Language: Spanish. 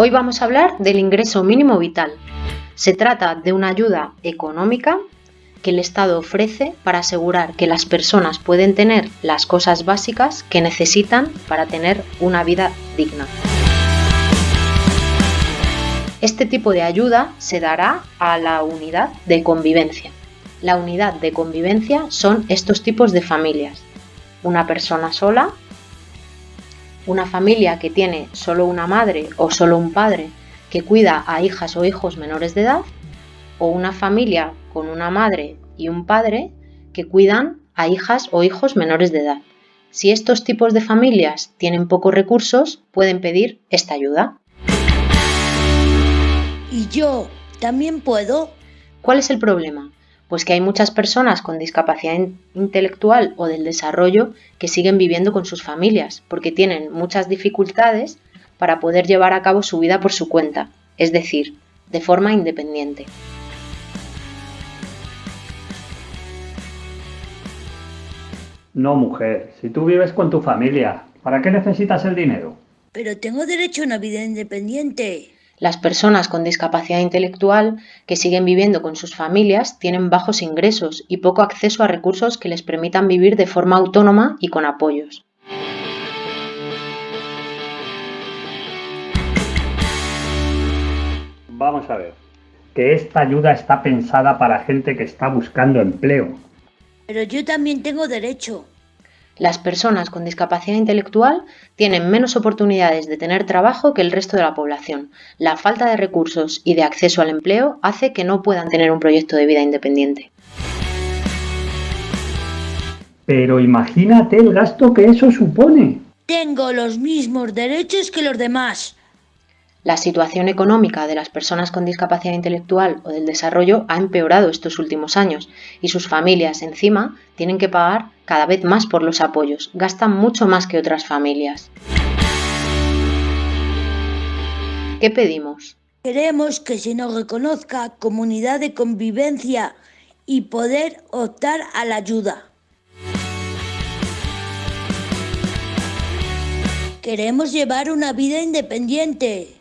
Hoy vamos a hablar del ingreso mínimo vital. Se trata de una ayuda económica que el Estado ofrece para asegurar que las personas pueden tener las cosas básicas que necesitan para tener una vida digna. Este tipo de ayuda se dará a la unidad de convivencia. La unidad de convivencia son estos tipos de familias. Una persona sola, una familia que tiene solo una madre o solo un padre que cuida a hijas o hijos menores de edad, o una familia con una madre y un padre que cuidan a hijas o hijos menores de edad. Si estos tipos de familias tienen pocos recursos, pueden pedir esta ayuda. ¿Y yo también puedo? ¿Cuál es el problema? Pues que hay muchas personas con discapacidad intelectual o del desarrollo que siguen viviendo con sus familias porque tienen muchas dificultades para poder llevar a cabo su vida por su cuenta, es decir, de forma independiente. No, mujer, si tú vives con tu familia, ¿para qué necesitas el dinero? Pero tengo derecho a una vida independiente. Las personas con discapacidad intelectual que siguen viviendo con sus familias tienen bajos ingresos y poco acceso a recursos que les permitan vivir de forma autónoma y con apoyos. Vamos a ver, que esta ayuda está pensada para gente que está buscando empleo. Pero yo también tengo derecho. Las personas con discapacidad intelectual tienen menos oportunidades de tener trabajo que el resto de la población. La falta de recursos y de acceso al empleo hace que no puedan tener un proyecto de vida independiente. Pero imagínate el gasto que eso supone. Tengo los mismos derechos que los demás. La situación económica de las personas con discapacidad intelectual o del desarrollo ha empeorado estos últimos años y sus familias encima tienen que pagar cada vez más por los apoyos, gastan mucho más que otras familias. ¿Qué pedimos? Queremos que se nos reconozca comunidad de convivencia y poder optar a la ayuda. Queremos llevar una vida independiente.